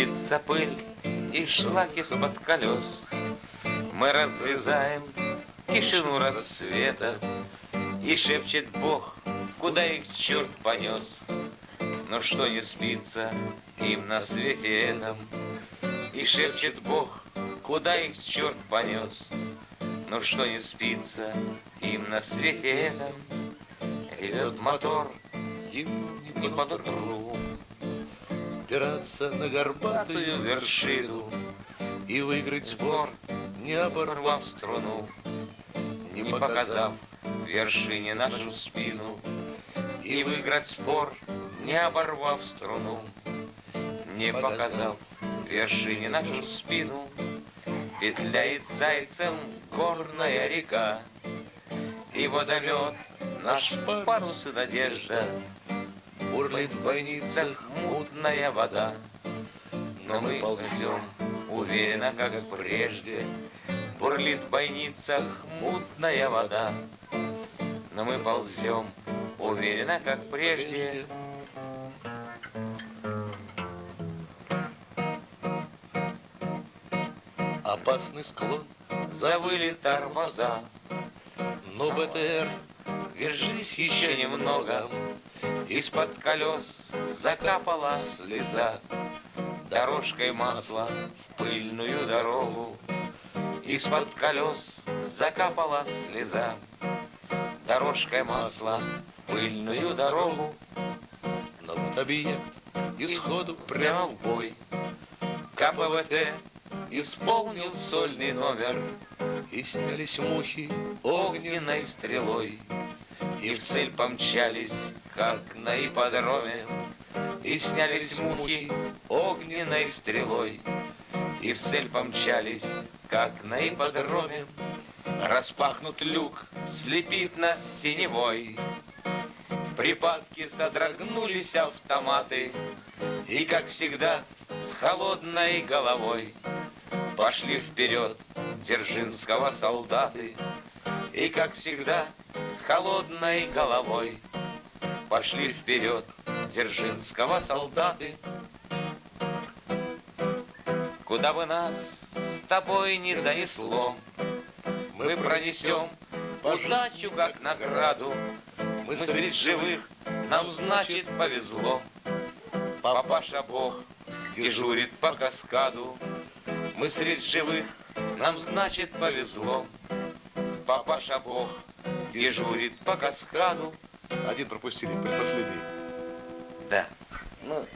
Сыпется пыль и шлак из-под колес. Мы разрезаем тишину рассвета, И шепчет Бог, куда их черт понес. Но что не спится им на свете этом, И шепчет Бог, куда их черт понес. Но что не спится им на свете этом, Ревет мотор, ему не под утру. Пираться на горбатую вершину И выиграть спор, не оборвав струну, Не показав вершине нашу спину, И выиграть спор, не оборвав струну, Не показав вершине нашу спину, Петляет зайцем горная река, И водомет наш парус и надежда, Бурлит в бойницах мутная вода, Но мы ползем уверенно, как прежде, Бурлит в бойницах мутная вода, Но мы ползем уверенно, как прежде, Опасный склон, Завыли тормоза, но БТР Держись еще немного, Из-под колес закапала слеза, Дорожкой масла в пыльную дорогу. Из-под колес закапала слеза, Дорожкой масла в пыльную дорогу. Но объект исходу прямо в бой. КПВТ исполнил сольный номер И снялись мухи огненной стрелой. И в цель помчались, как на ипподроме, И снялись мухи огненной стрелой. И в цель помчались, как на ипподроме. Распахнут люк, слепит нас синевой. В припадке содрогнулись автоматы, И, как всегда, с холодной головой Пошли вперед Дзержинского солдаты, И, как всегда, с холодной головой Пошли вперед Дзержинского солдаты. Куда бы нас с тобой не занесло, Мы пронесем удачу как награду. Мы среди живых, нам значит повезло. Папаша Бог дежурит по каскаду. Мы среди живых, нам значит повезло. Папаша Бог дежурит по каскаду. Один пропустили, предпоследний. Да. Ну,